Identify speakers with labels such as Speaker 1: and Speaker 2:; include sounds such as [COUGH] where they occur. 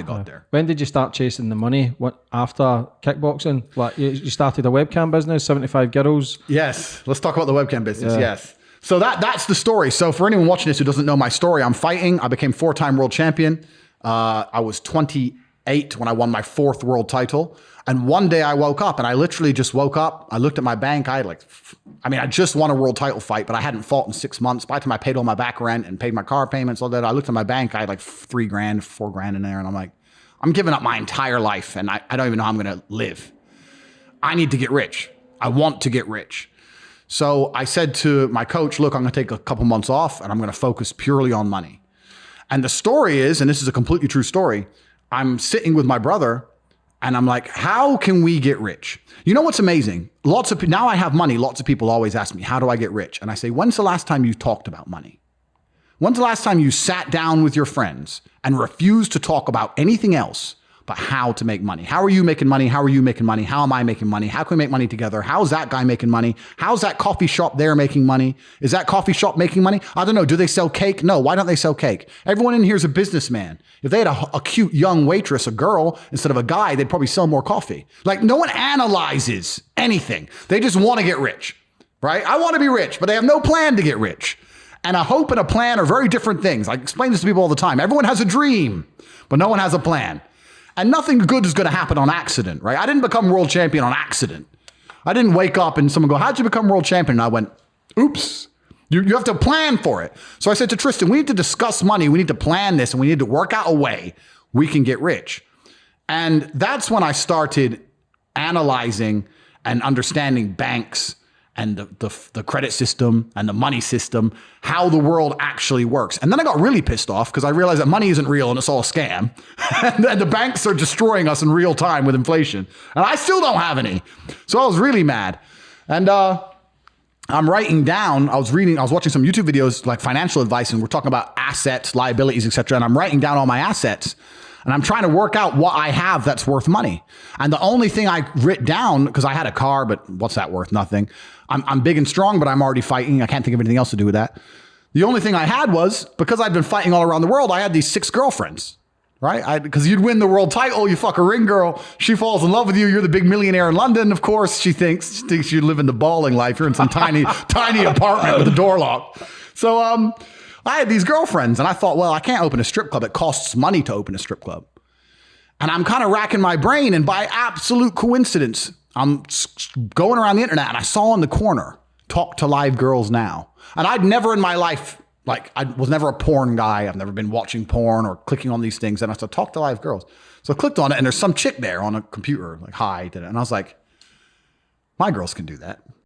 Speaker 1: of got there.
Speaker 2: When did you start chasing the money? What after kickboxing? Like you, you started a webcam business, seventy five girls.
Speaker 1: Yes, let's talk about the webcam business. Yes. So that that's the story. So for anyone watching this who doesn't know my story, I'm fighting. I became four time world champion. Uh, I was 28 when I won my fourth world title. And one day I woke up and I literally just woke up. I looked at my bank. I had like, I mean, I just won a world title fight, but I hadn't fought in six months. By the time I paid all my back rent and paid my car payments, all that, I looked at my bank. I had like three grand, four grand in there. And I'm like, I'm giving up my entire life and I, I don't even know how I'm going to live. I need to get rich. I want to get rich. So I said to my coach, look, I'm going to take a couple months off and I'm going to focus purely on money. And the story is, and this is a completely true story, I'm sitting with my brother and I'm like, how can we get rich? You know what's amazing? Lots of now I have money. Lots of people always ask me, how do I get rich? And I say, when's the last time you talked about money? When's the last time you sat down with your friends and refused to talk about anything else but how to make money? How are you making money? How are you making money? How am I making money? How can we make money together? How's that guy making money? How's that coffee shop there making money? Is that coffee shop making money? I don't know. Do they sell cake? No. Why don't they sell cake? Everyone in here is a businessman. If they had a, a cute young waitress, a girl, instead of a guy, they'd probably sell more coffee. Like no one analyzes anything. They just want to get rich, right? I want to be rich, but they have no plan to get rich. And a hope and a plan are very different things. I explain this to people all the time. Everyone has a dream, but no one has a plan. And nothing good is going to happen on accident, right? I didn't become world champion on accident. I didn't wake up and someone go, How'd you become world champion? And I went, Oops. You, you have to plan for it. So I said to Tristan, We need to discuss money. We need to plan this and we need to work out a way we can get rich. And that's when I started analyzing and understanding banks and the, the, the, credit system and the money system, how the world actually works. And then I got really pissed off because I realized that money isn't real and it's all a scam. [LAUGHS] and the banks are destroying us in real time with inflation. And I still don't have any. So I was really mad. And uh, I'm writing down, I was reading, I was watching some YouTube videos like financial advice, and we're talking about assets, liabilities, etc. And I'm writing down all my assets and I'm trying to work out what I have that's worth money. And the only thing I writ down, because I had a car, but what's that worth? Nothing. I'm, I'm big and strong, but I'm already fighting. I can't think of anything else to do with that. The only thing I had was because I'd been fighting all around the world, I had these six girlfriends, right? Because you'd win the world title, you fuck a ring girl, she falls in love with you, you're the big millionaire in London, of course. She thinks she thinks you live in the balling life. You're in some tiny, [LAUGHS] tiny apartment with a door locked. So um, I had these girlfriends, and I thought, well, I can't open a strip club. It costs money to open a strip club. And I'm kind of racking my brain, and by absolute coincidence, I'm going around the internet and I saw in the corner, talk to live girls now. And I'd never in my life, like, I was never a porn guy. I've never been watching porn or clicking on these things. And I said, talk to live girls. So I clicked on it and there's some chick there on a computer, like, hi, did it. And I was like, my girls can do that.